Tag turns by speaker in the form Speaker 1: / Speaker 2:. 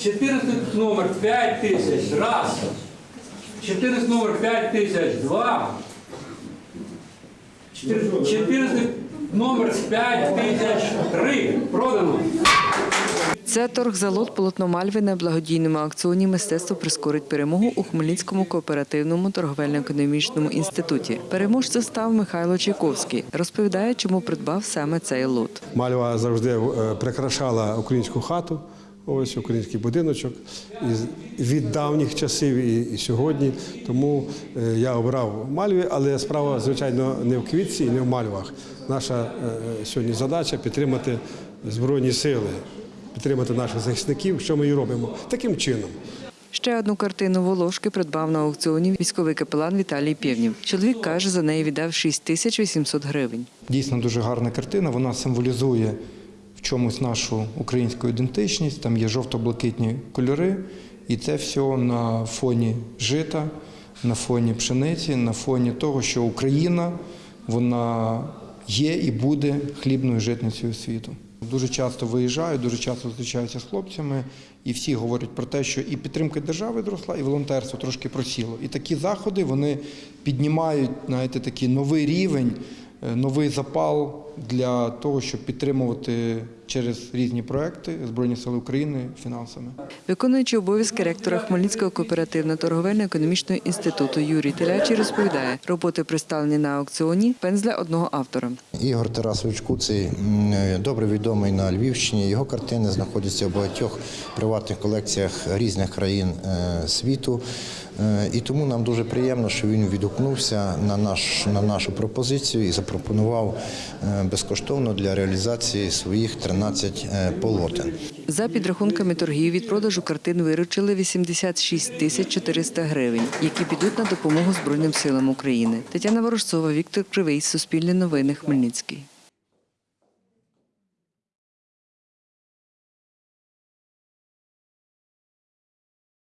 Speaker 1: 14 номер 5 тисяч, раз. 14 номер 5 тисяч, два. 14 номер 5 тисяч, три. Продано.
Speaker 2: Це торг за лот полотно Мальви на благодійному аукціоні Мистецтво прискорить перемогу у Хмельницькому кооперативному торговельно-економічному інституті. Переможцем став Михайло Чайковський. Розповідає, чому придбав саме цей лот.
Speaker 3: Мальва завжди е, прикрашала українську хату, ось український будиночок і від давніх часів і, і сьогодні. Тому е, я обрав мальві, але справа, звичайно, не в квітці і не в мальвах. Наша е, сьогодні задача підтримати збройні сили, підтримати наших захисників, що ми і робимо таким чином.
Speaker 2: Ще одну картину Волошки придбав на аукціоні військовий капелан Віталій Пєвнів. Чоловік каже, за неї віддав 6 тисяч 800 гривень.
Speaker 4: Дійсно дуже гарна картина. Вона символізує чомусь нашу українську ідентичність. Там є жовто-блакитні кольори, і це все на фоні жита, на фоні пшениці, на фоні того, що Україна вона є і буде хлібною житницею світу. Дуже часто виїжджаю, дуже часто зустрічаюся з хлопцями, і всі говорять про те, що і підтримка держави зросла, і волонтерство трошки просіло. І такі заходи вони піднімають знаєте, такий новий рівень, новий запал для того, щоб підтримувати через різні проекти Збройні Сили України фінансами.
Speaker 2: Виконуючий обов'язки ректора Хмельницького кооперативно-торговельно-економічного інституту Юрій Телячий розповідає, роботи представлені на аукціоні пензля одного автора.
Speaker 5: Ігор Тарасович Куций добре відомий на Львівщині. Його картини знаходяться в багатьох приватних колекціях різних країн е, світу. Е, І тому нам дуже приємно, що він відгукнувся на, наш, на нашу пропозицію і запропонував е, безкоштовно для реалізації своїх 13 е, полотен.
Speaker 2: За підрахунками торгів від продажу картин виручили 86 тисяч 400 гривень, які підуть на допомогу Збройним силам України. Тетяна Ворожцова, Віктор Кривий, Суспільне новини, Хмельницький.